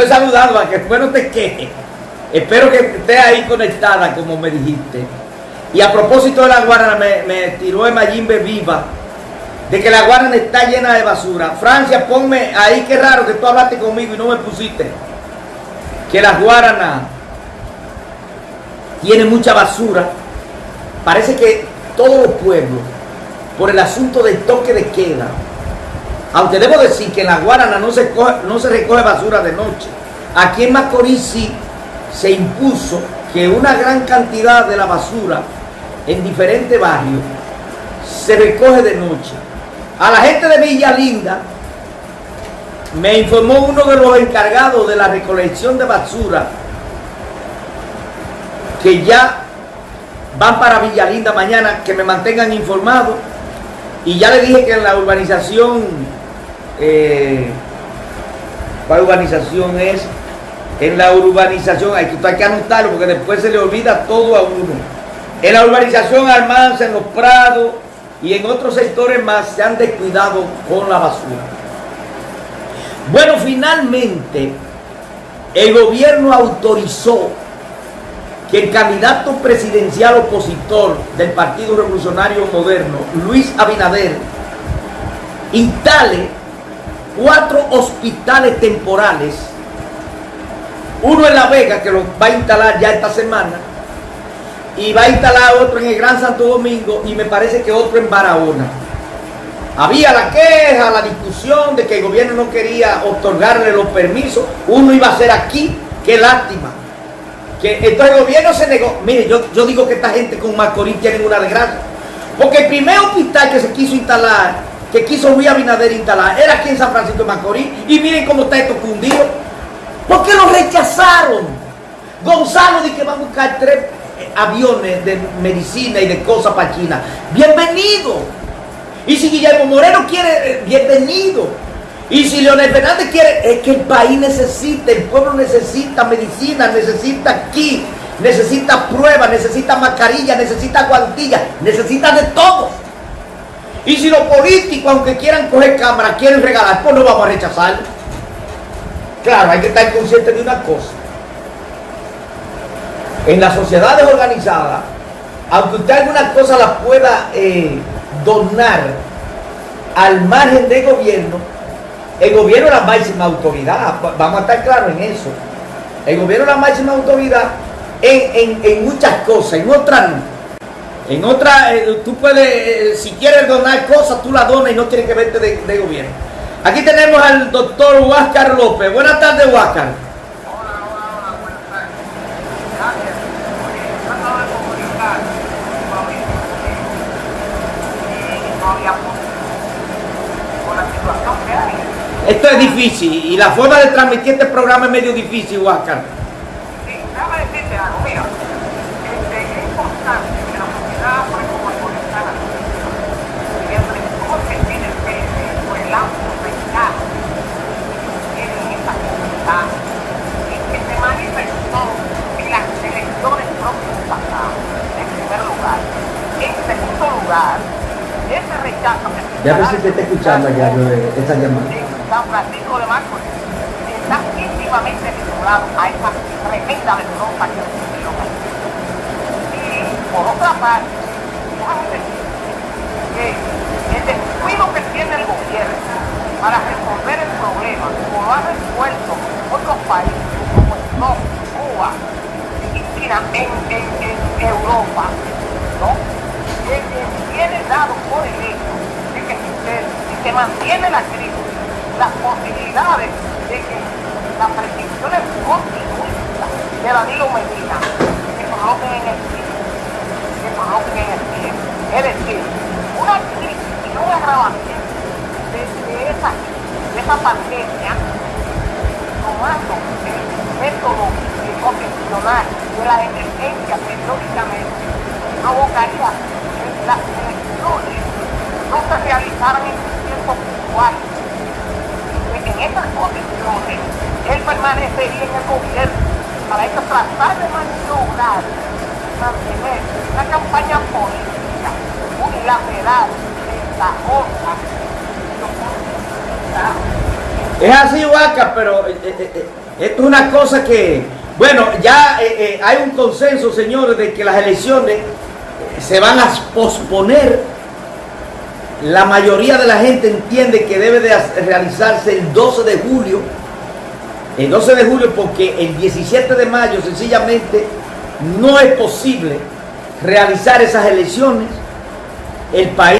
estoy saludando, a que después no te quejes. Espero que estés ahí conectada, como me dijiste. Y a propósito de la Guarana, me, tiró Emayimbe viva de que la Guarana está llena de basura. Francia, ponme ahí, qué raro que tú hablaste conmigo y no me pusiste. Que la Guarana tiene mucha basura. Parece que todos los pueblos, por el asunto del toque de queda, aunque debo decir que en la Guarana no se, no se recoge basura de noche, aquí en Macorís sí se impuso que una gran cantidad de la basura en diferentes barrios se recoge de noche. A la gente de Villa Linda me informó uno de los encargados de la recolección de basura que ya van para Villa Linda mañana, que me mantengan informado. Y ya le dije que en la urbanización, eh, ¿cuál urbanización es? En la urbanización, hay que, hay que anotarlo porque después se le olvida todo a uno. En la urbanización Almanza, en los Prados y en otros sectores más se han descuidado con la basura. Bueno, finalmente el gobierno autorizó que el candidato presidencial opositor del Partido Revolucionario Moderno, Luis Abinader, instale cuatro hospitales temporales, uno en La Vega, que lo va a instalar ya esta semana, y va a instalar otro en el Gran Santo Domingo, y me parece que otro en Barahona. Había la queja, la discusión de que el gobierno no quería otorgarle los permisos, uno iba a ser aquí, qué lástima que entonces el gobierno se negó. Mire, yo, yo digo que esta gente con Macorís tienen una desgracia. Porque el primer hospital que se quiso instalar, que quiso Luis Abinader instalar, era aquí en San Francisco de Macorís. Y miren cómo está esto cundido. ¿Por qué lo rechazaron? Gonzalo dice que va a buscar tres eh, aviones de medicina y de cosas para China. Bienvenido. Y si Guillermo Moreno quiere, eh, bienvenido. Y si Leonel Fernández quiere, es que el país necesita, el pueblo necesita medicina, necesita aquí, necesita pruebas, necesita mascarilla, necesita guantillas, necesita de todo. Y si los políticos, aunque quieran coger cámara, quieren regalar, pues no vamos a rechazar. Claro, hay que estar consciente de una cosa. En las sociedades organizadas, aunque usted alguna cosa la pueda eh, donar al margen del gobierno, el gobierno es la máxima autoridad, vamos a estar claros en eso. El gobierno es la máxima autoridad en, muchas cosas, en otras no. En otras, eh, tú puedes, eh, si quieres donar cosas, tú la donas y no tienes que verte de, gobierno. Aquí tenemos al doctor Huáscar López. Buenas tardes, Huáscar. Esto es difícil y la forma de transmitir este programa es medio difícil, Huáscar. Sí, déjame decirte algo, mira. Este, es importante que la sociedad, por ejemplo, actualizada, cómo se tiene el peso por el amplio mercado en esta comunidad y que se manifestó en las elecciones próximas pasadas, en primer lugar. En segundo lugar, ese rechazo que se Ya ver si te está escuchando ya esa llamada. San Francisco de Macorís está íntimamente vinculado a esa tremenda derrota que sucedió Y por otra parte, que el descuido que tiene el gobierno para resolver el problema, como lo ha resuelto otros países como Estados, Cuba y China en, Europa, ¿no? que tiene dado por el hecho de que si se mantiene la crisis las posibilidades de que las predicciones optimistas de Danilo Medina se coloquen en el tiempo, se coloquen en el tiempo. Es decir, una crisis y un agravamiento de, esa, de esa pandemia tomando el método convencional de la emergencia periódicamente provocaría las elecciones no se realizaran en en esas condiciones él permanecería en el gobierno para eso tratar de maniobrar mantener una campaña política unilateral es así, Vaca, pero eh, eh, eh, Esto es una cosa que, bueno, ya hay un consenso, señores, de que las elecciones se van a posponer. La mayoría de la gente entiende que debe de realizarse el 12 de julio. El 12 de julio porque el 17 de mayo sencillamente no es posible realizar esas elecciones. El país